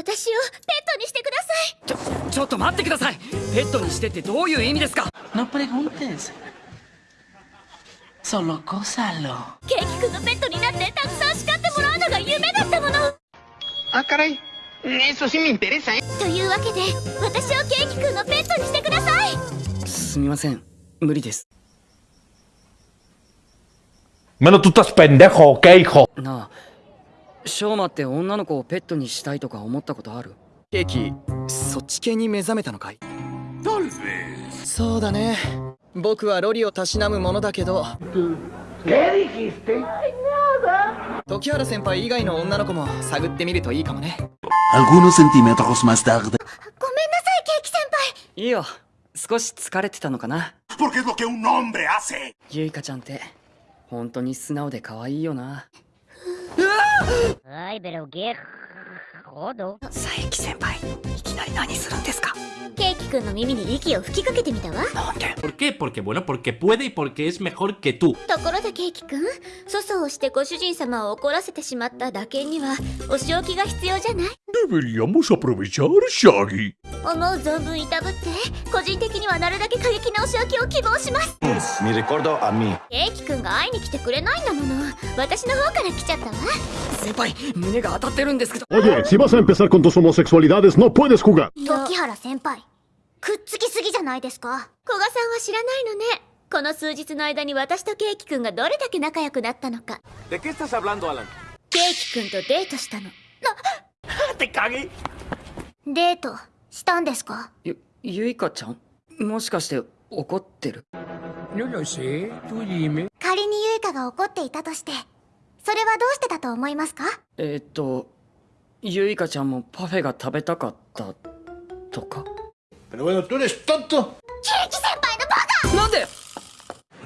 私をペットにしてください。ちょちょっと待ってください。ペットにしてってどういう意味ですか？No preguntes Solo gózalo ケーキくんのペットになってたくさん叱ってもらうのが夢だったもの。Ah, caray. Eso sí me interesa, ¿eh? というわけで私をケーキくんのペットにしてください。すみません。無理です。Menos tú estás pendejo, ¿qué hijo? なあショーマって女の子をペットにしたいとか思ったことある？ケーキそっち系に目覚めたのかい？そうだね。僕はロリをたしなむものだけど。時原先輩以外の女の子も探ってみるといいかもね.ごめんなさいケーキ先輩。いいよ。少し疲れてたのかな.ゆいかちゃんって本当に素直で可愛いよな Ay, pero qué jodo. 佐伯先輩いきなり何するんですか？ケーキくんの耳に息を吹きかけてみたわなんで ¿Por qué? Porque bueno, porque puede y porque es mejor que tú. ところでケーキくん粗相をしてご主人様を怒らせてしまった打鍵にはお仕置きが必要じゃない？Deberíamos aprovechar, Shaggy. 思う存分いたぶって個人的にはなるだけ過激なお仕置きを希望します Mi recuerdo a mí. ケーキくんが会いに来てくれないんだもの私の方から来ちゃったわ先輩胸が当たってるんですけど Oye, si vas a empezar con tus homosexualidades, no puedes jugar. 時原先輩くっつきすぎじゃないですか。古賀さんは知らないのね。この数日の間に私とケーキくんがどれだけ仲良くなったのか.ケーキくんとデートしたの。¡Te cagué! デートしたんですか？ゆゆいかちゃん？もしかして怒ってる？仮にユイカが怒っていたとしてそれはどうしてだと思いますか？えーっとゆいかちゃんもパフェが食べたかったとか？Pero bueno, tú eres tonto. ケーキ先輩のバカなんで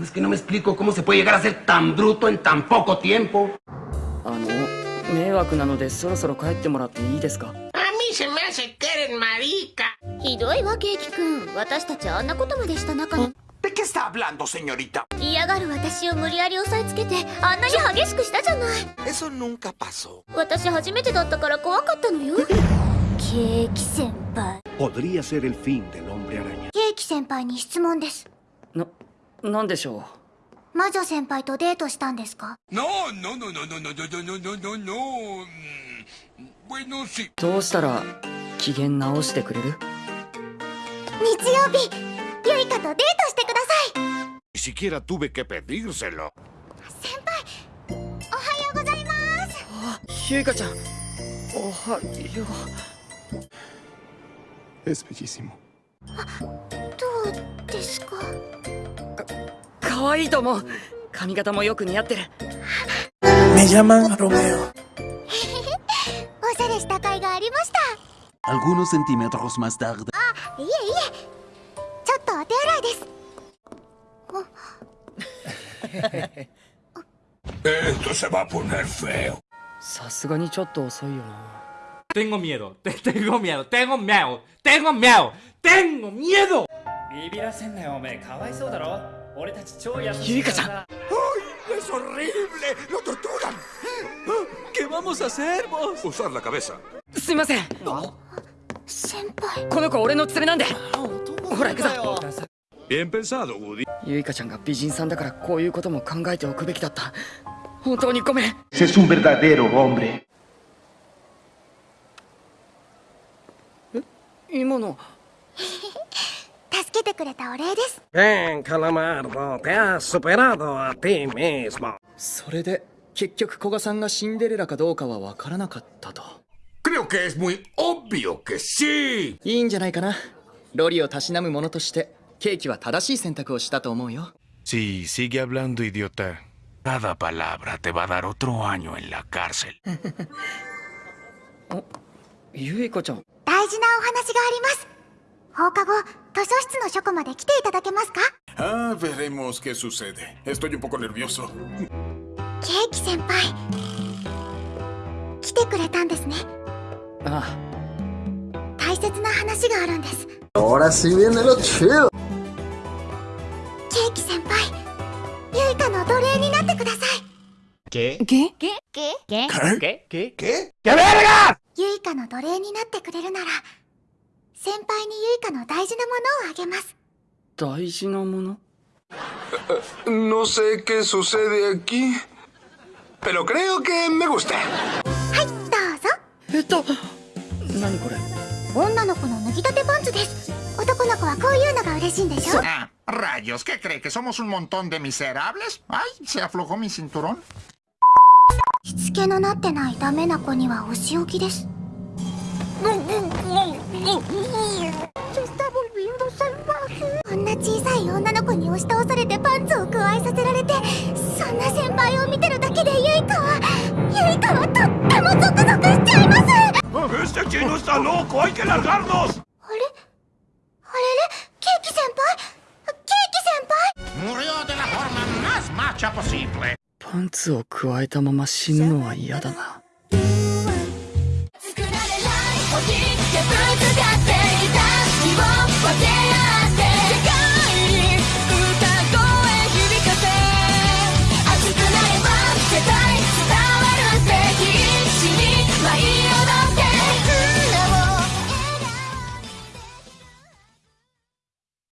Es que no me explico cómo se puede llegar a ser tan bruto en tan poco tiempo. あの迷惑なのでそろそろ帰ってもらっていいですか A mí se me hace que eres marica. ひどいわケーキくん私たちあんなことまでした仲に ¿De qué está hablando, señorita? 嫌がる私を無理やり押さえつけてあんなに激しくしたじゃない Eso nunca pasó. 私初めてだったから怖かったのよケーキ先輩 Podría ser el fin del hombre araña. ケーキ先輩に質問ですななんでしょ魔女先輩とデートしたんですか？No, no, no, no, no, no, no, no, no, no, no. Mm, Bueno, sí. うどうしたら機嫌直してくれる？日曜日ユイカとデートしてください Ni siquiera tuve que pedírselo. 先輩おはようございますゆいかちゃんおはよエスペジシモどうですか？か可愛い,いと思う。髪型もよく似合ってる。メジャマンロメオおしゃれしたかいがありました。あいえいえ。ちょっとお手洗いです。さすがにちょっと遅いよな。Tengo miedo, tengo miedo, tengo miedo, tengo miedo, tengo miedo. ¡Ay, es horrible! ¡Lo torturan! ¿Qué vamos a hacer, vos? Usar la cabeza. No Bien pensado, Woody. Yuika-chan Es un verdadero hombre. 今の助けてくれたお礼です Bien, Calamardo, te has superado a ti mismo. それで結局古賀さんがシンデレラかどうかは分からなかったと Creo que es muy obvio que sí. いいんじゃないかなロリをたしなむ者としてケーキは正しい選択をしたと思うよ Sí, sigue hablando, idiota. Cada palabra te va a dar otro año en la cárcel. ゆいかちゃん大事なお話があります。放課後図書室の書庫まで来ていただけますか？ああ、ケーキ先輩来てくれたんですね。あ。あ大切な話があるんです、ケーキ先輩ユイカの奴隷になってください。ユイカの奴隷になってくれるなら先輩にユイカの大事なものをあげます大事なもの？No sé qué sucede aquí, pero creo que me gusta. はいどうぞえっと何これ女の子の脱ぎたてパンツです男の子はこういうのが嬉しいんでしょ rayos, ¿qué cree? ¿Que somos un montón de miserables? Ay, se aflojó mi cinturón. しつけのなってないダメな子にはお仕置きです。こんな小さい女の子に押し倒されてパンツを加えさせられてそんな先輩を見てるだけでユイカはユイカはとってもゾクゾクしちゃいます ¡Este chino está loco! ¡Hay que largarnos! あれあれれケーキ先輩ケーキ先輩 Murió de la forma más macha posible. パンツを加えたまま死ぬのは嫌だな